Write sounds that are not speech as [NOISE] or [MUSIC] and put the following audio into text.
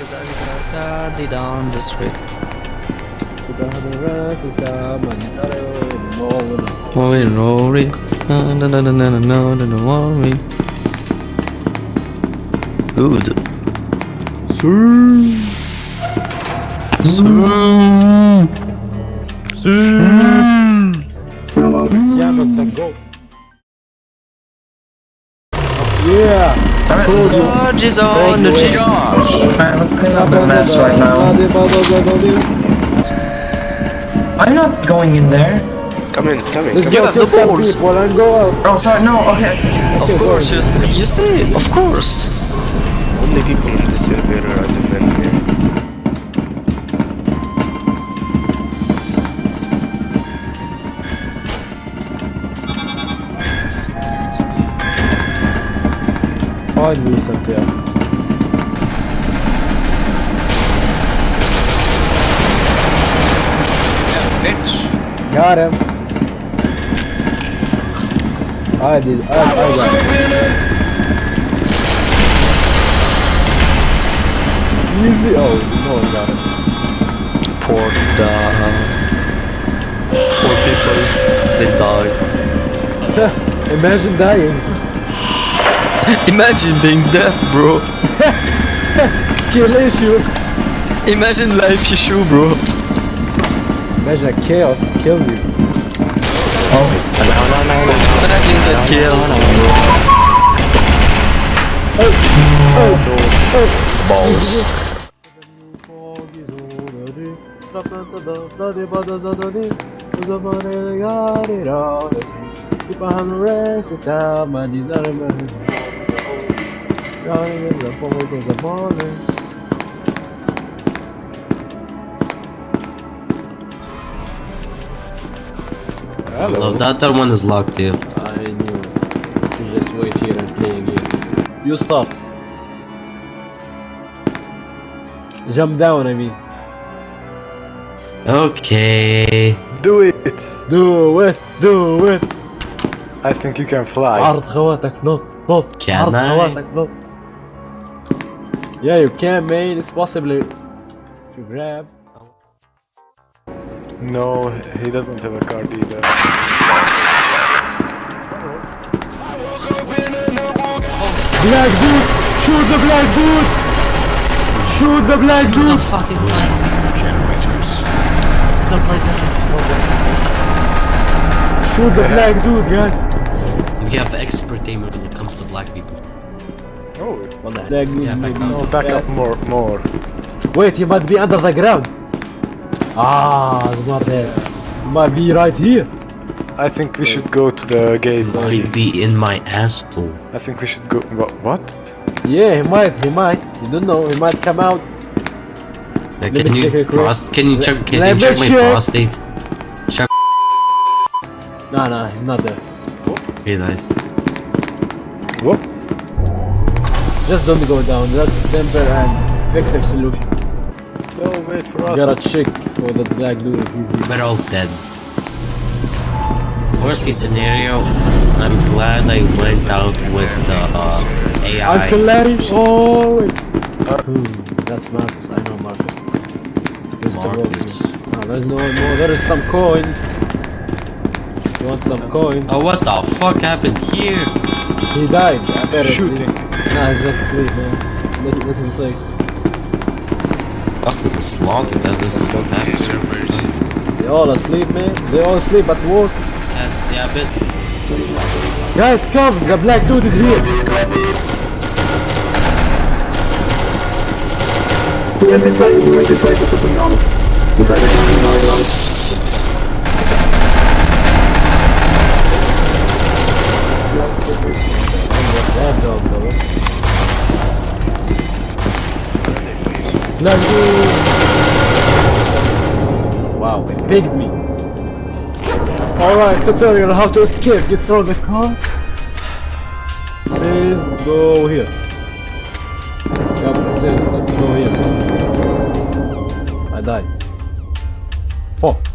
Cause I got it on the street. Worry, worry. No, no, no, no, no, no, no, no, worry. Good. Cristiano Tango. Yeah! George is on the cheek. Alright, let's clean up the mess right now. I'm not going in there. Come in, come in, Let's come go Yeah, kill the some balls. people and go out. Oh, sorry, no, okay. Of course, you, you say of course. Only people in the server are the men here. Find me something. Got him. I did. I, I got him. Easy. Oh, no one got him. Poor the poor people, they die. [LAUGHS] Imagine dying. [LAUGHS] Imagine being deaf, bro. [LAUGHS] Skill issue. Imagine life issue, bro. Imagine a chaos kills you. Oh. Imagine get killed. Balls No, that other one is locked here. I knew. You just wait here and play a game. You stop. Jump down, I mean. Okay. Do it! Do it, do it. I think you can fly. عرض خواتك نط نط Can عرض I? خواتك نط Yeah, you can, man. It's possible if you grab. No, he doesn't have a card either. Black dude! Shoot the black dude! Shoot the black boot! dude! fucking Shoot the black dude, guys! We have the expert aim when it comes to black people. Oh, Black dude. Yeah, back no, back up more, more. Wait, he might be under the ground. Ah, smart head. He might be right here. I think we should go to the gate. Might be in my asshole. I think we should go. wha- What? Yeah, he might, he might. You don't know, he might come out. Yeah, me can you check it quick. prost can you check can Let you me check my check. prostate? Check Nah, nah, he's not there. okay nice. Just don't go down. That's a simple and effective solution. No, wait for You us. gotta check for the black dude if he's. We're all dead. Worst case scenario, I'm glad I went out with the uh, AI. Uncle Larry! Oh, wait. Hmm, that's Marcus. I know Marcus. There's the road Marcus. here. No, there's no more. There is some coins. You want some coins? Oh, what the fuck happened here? He died, apparently. Shooting. Nah, he's just asleep, man. Let, let him say. Fucking slaughtered. That this is what happened. They all asleep, man. They all asleep at work. And yeah, but Guys, come! The black dude is here! That Black dude! Wow, they pigged me. Alright, tutorial how to escape. You throw the car. Says go here. Yup, it says to go here. I died. Fuck.